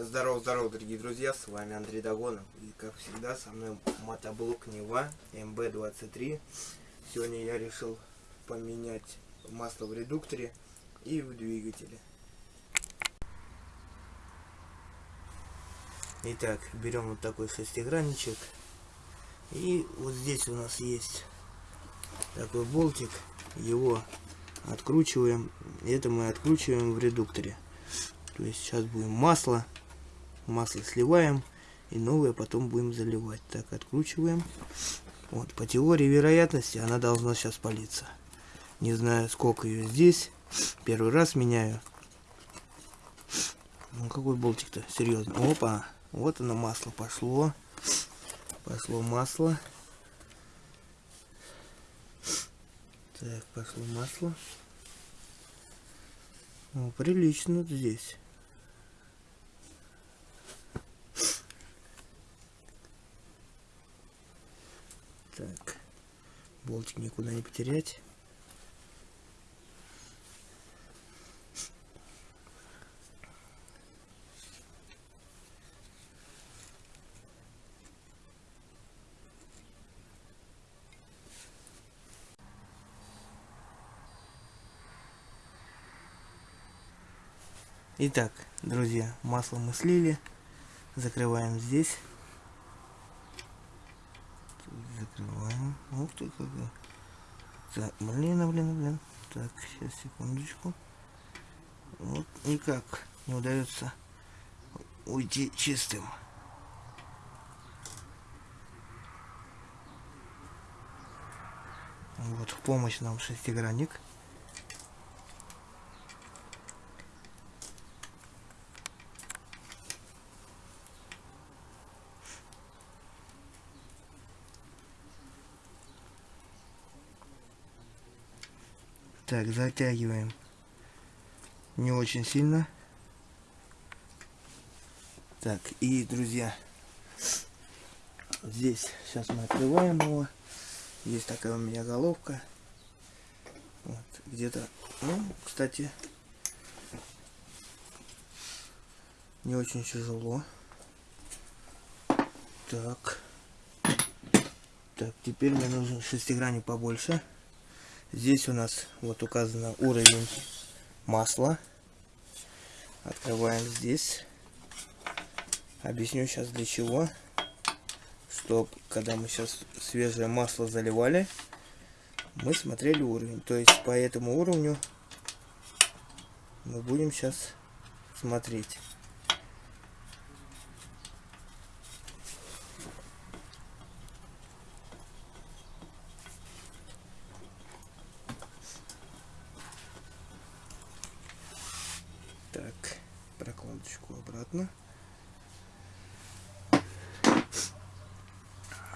Здорово, здорово, дорогие друзья, с вами Андрей Дагонов. И как всегда, со мной мотоблок Нева МБ-23. Сегодня я решил поменять масло в редукторе и в двигателе. Итак, берем вот такой шестигранничек. И вот здесь у нас есть такой болтик. Его откручиваем. Это мы откручиваем в редукторе. То есть сейчас будем масло. Масло сливаем. И новое потом будем заливать. Так, откручиваем. Вот, по теории вероятности она должна сейчас палиться. Не знаю, сколько ее здесь. Первый раз меняю. Ну, какой болтик-то? Серьезно. Опа. Вот оно, масло пошло. Пошло масло. Так, пошло масло. О, прилично здесь. Так, болтик никуда не потерять. Итак, друзья, масло мы слили. Закрываем здесь. Закрываем. Ух ты, какой. Так, блин, блин, блин. Так, сейчас, секундочку. Вот никак не удается уйти чистым. Вот в помощь нам шестигранник. Так, затягиваем. Не очень сильно. Так, и, друзья, здесь сейчас мы открываем его. Есть такая у меня головка. Вот, где-то, ну, кстати, не очень тяжело. Так. Так, теперь мне нужен шестигранник побольше. Здесь у нас вот указано уровень масла. Открываем здесь. Объясню сейчас для чего. Что когда мы сейчас свежее масло заливали, мы смотрели уровень. То есть по этому уровню мы будем сейчас смотреть. Так, обратно.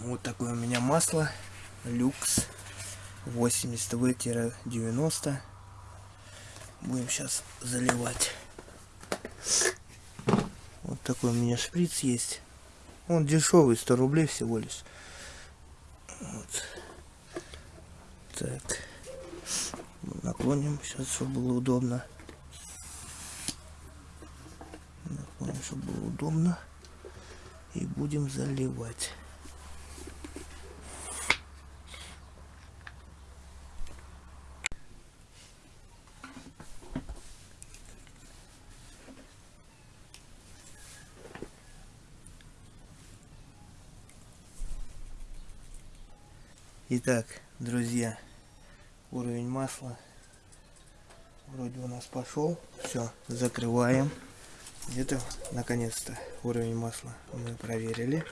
Вот такое у меня масло. Люкс 80В-90. Будем сейчас заливать. Вот такой у меня шприц есть. Он дешевый, 100 рублей всего лишь. Вот. Так. Наклоним сейчас, чтобы было удобно. Чтобы было удобно. И будем заливать. Итак, друзья, уровень масла вроде у нас пошел. Все, закрываем. Где-то, наконец-то, уровень масла мы проверили.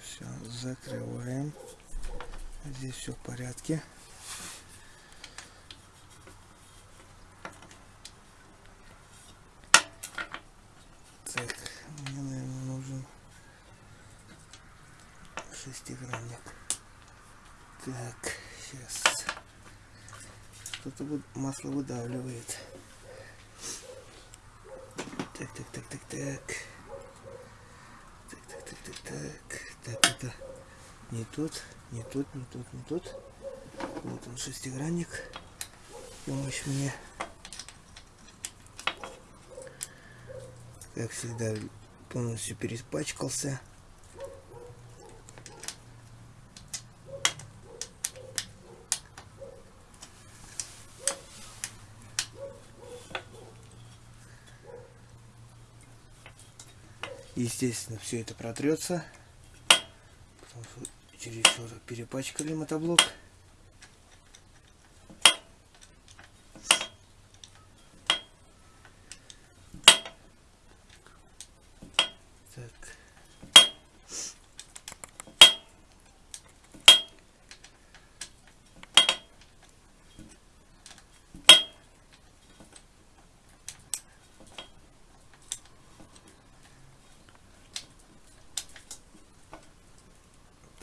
Все, закрываем. Здесь все в порядке. Так, мне, наверное, нужен шестигранник. Так, сейчас что-то масло выдавливает. Так, так, так, так, так. Так, так, так, так, так. Так, это не тут, не тут, не тут, не тут. Вот он шестигранник. помощь мне. Как всегда, полностью переспачкался. Естественно, все это протрется. Потому что чересчур перепачкали мотоблок. Так.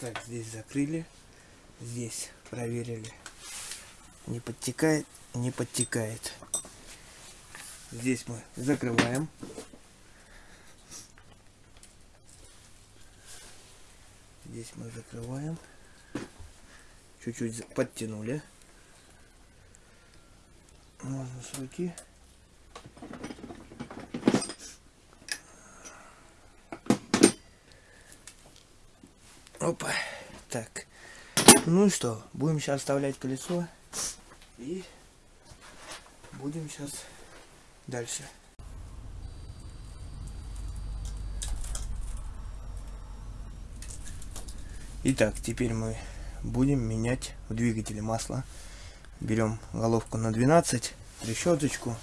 Так, здесь закрыли. Здесь проверили. Не подтекает, не подтекает. Здесь мы закрываем. Здесь мы закрываем. Чуть-чуть подтянули. Можно с руки. Опа. Так. Ну и что? Будем сейчас вставлять колесо. И будем сейчас дальше. Итак, теперь мы будем менять в двигателе масло. Берем головку на 12, решеточку.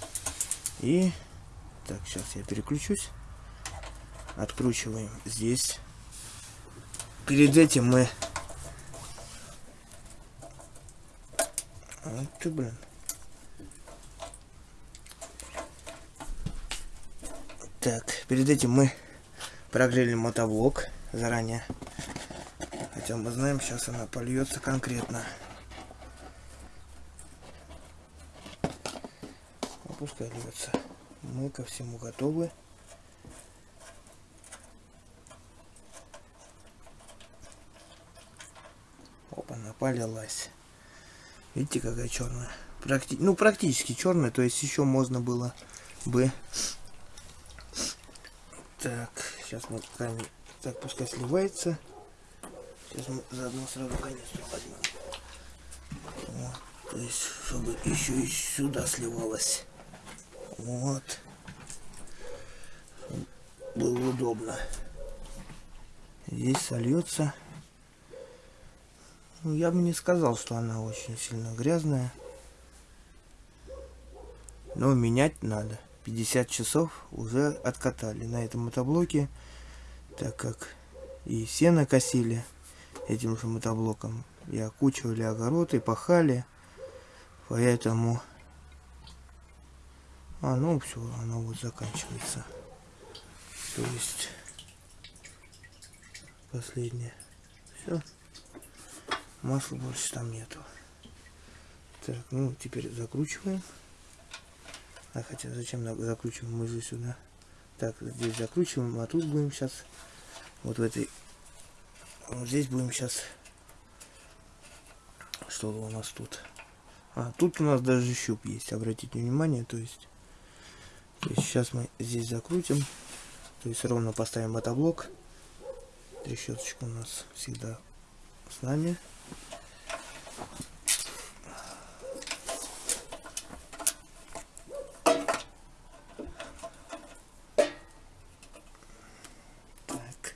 И так, сейчас я переключусь. Откручиваем здесь. Перед этим мы... Вот ты, блин. Так, перед этим мы прогрели мотоблок заранее. Хотя мы знаем, сейчас она польется конкретно. Ну, пускай льется. Мы ко всему готовы. Опа, она полилась. Видите, какая черная? Практи... Ну, практически черная, то есть еще можно было бы... Так, сейчас мы камень... Так, пускай сливается. Сейчас мы заодно сразу канистру возьмем. Вот. То есть, чтобы еще и сюда сливалось. Вот. Было удобно. Здесь сольется. Ну, я бы не сказал, что она очень сильно грязная. Но менять надо. 50 часов уже откатали на этом мотоблоке, так как и сено косили этим же мотоблоком, и окучивали огород, и пахали. Поэтому... А, ну все, оно вот заканчивается. То есть... Последнее. Все. Масла больше там нету. Так, ну теперь закручиваем. А хотя зачем закручиваем мы же сюда? Так, здесь закручиваем, а тут будем сейчас вот в этой вот здесь будем сейчас что у нас тут а тут у нас даже щуп есть обратите внимание то есть, то есть сейчас мы здесь закрутим то есть ровно поставим мотоблок трещоточка у нас всегда с нами так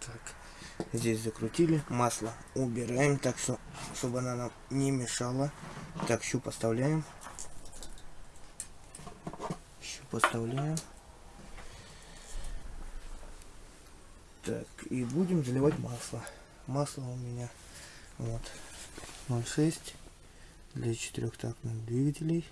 Так, здесь закрутили, масло убираем, так что, чтобы она нам не мешала. Так, щуп оставляем. Щуп оставляем. Так, и будем заливать масло. Масло у меня вот 0,6 для четырехтактных двигателей.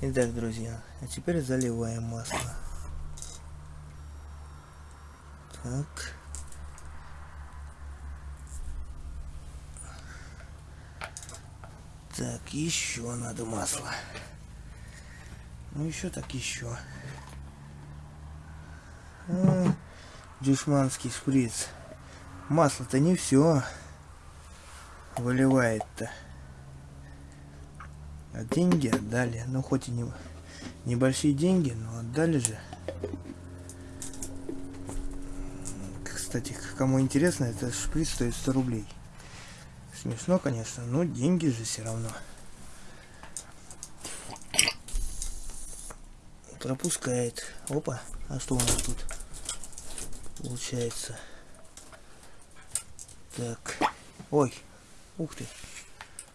Итак, друзья, а теперь заливаем масло. Так. Так, еще надо масло. Ну еще так еще. А, дюшманский шприц. Масло-то не все выливает-то. А деньги отдали. Ну хоть и не небольшие деньги, но отдали же. Кстати, кому интересно, это шприц стоит 100 рублей. Смешно, конечно, но деньги же все равно. Пропускает. Опа, а что у нас тут получается? Так, ой, ух ты,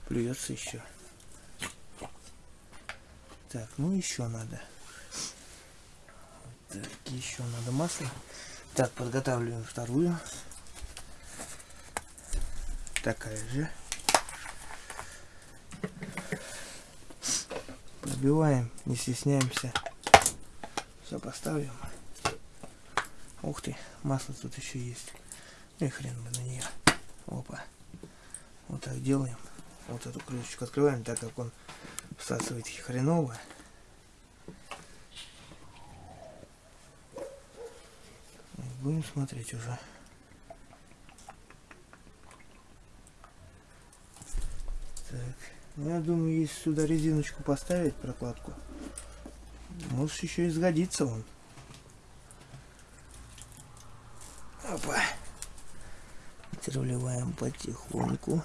плюется еще. Так, ну еще надо. Так, еще надо масло. Так, подготавливаем вторую такая же. Пробиваем, не стесняемся. Все поставим. Ух ты, масло тут еще есть. Ну и хрен бы на нее. Опа. Вот так делаем. Вот эту крышечку открываем, так как он всасывает хреново. Будем смотреть уже. Так, ну, я думаю, если сюда резиночку поставить, прокладку, может еще и сгодится он. Опа. Теперь вливаем потихоньку.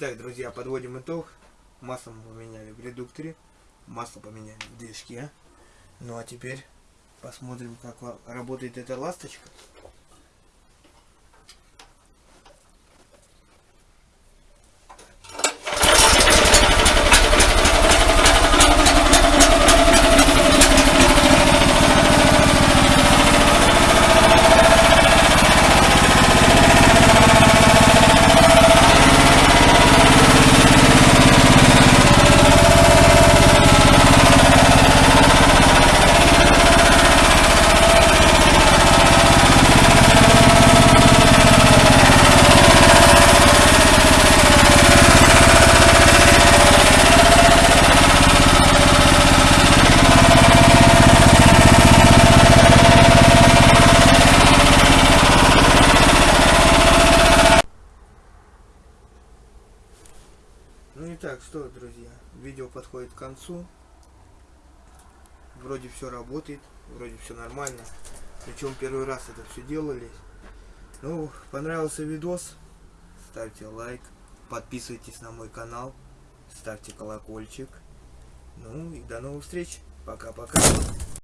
Итак, друзья, подводим итог. Масло мы поменяли в редукторе, масло поменяли в движке. Ну а теперь посмотрим, как работает эта ласточка. Так что, друзья, видео подходит к концу. Вроде все работает, вроде все нормально. Причем первый раз это все делали. Ну, понравился видос, ставьте лайк, подписывайтесь на мой канал, ставьте колокольчик. Ну и до новых встреч. Пока-пока.